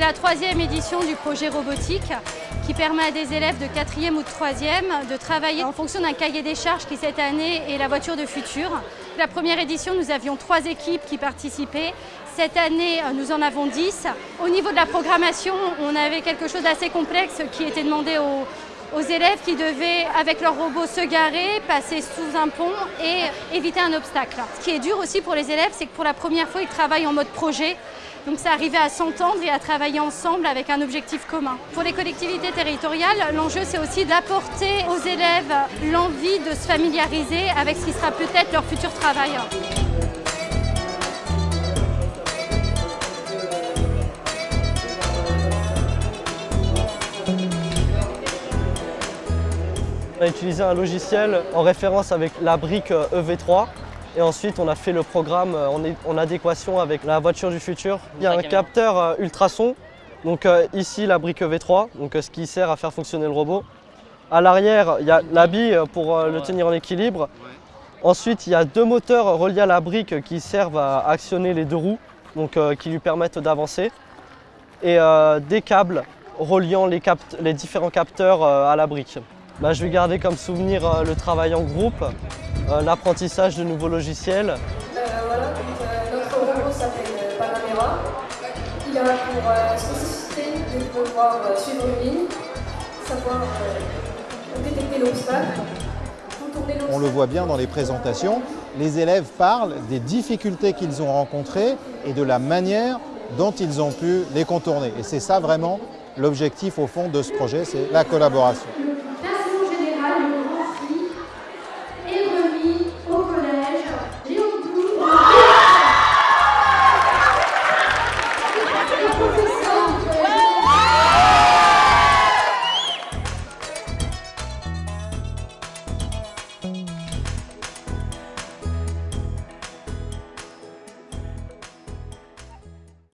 la troisième édition du projet robotique qui permet à des élèves de quatrième ou de troisième de travailler en fonction d'un cahier des charges qui cette année est la voiture de futur. La première édition, nous avions trois équipes qui participaient. Cette année, nous en avons dix. Au niveau de la programmation, on avait quelque chose d'assez complexe qui était demandé aux, aux élèves qui devaient, avec leur robot, se garer, passer sous un pont et éviter un obstacle. Ce qui est dur aussi pour les élèves, c'est que pour la première fois, ils travaillent en mode projet. Donc c'est arrivé à s'entendre et à travailler ensemble avec un objectif commun. Pour les collectivités territoriales, l'enjeu c'est aussi d'apporter aux élèves l'envie de se familiariser avec ce qui sera peut-être leur futur travail. On a utilisé un logiciel en référence avec la brique EV3 et ensuite on a fait le programme en adéquation avec la voiture du futur. Il y a un capteur euh, ultrason, donc euh, ici la brique EV3, donc euh, ce qui sert à faire fonctionner le robot. À l'arrière, il y a la bille pour le tenir en équilibre. Ensuite, il y a deux moteurs reliés à la brique qui servent à actionner les deux roues, donc qui lui permettent d'avancer. Et des câbles reliant les, les différents capteurs à la brique. Bah, je vais garder comme souvenir euh, le travail en groupe, euh, l'apprentissage de nouveaux logiciels. Euh, voilà, donc, notre robot s'appelle Panamera. Il a pour spécificité de pouvoir suivre une ligne, savoir détecter l'obstacle. On le voit bien dans les présentations, les élèves parlent des difficultés qu'ils ont rencontrées et de la manière dont ils ont pu les contourner. Et c'est ça vraiment l'objectif au fond de ce projet, c'est la collaboration.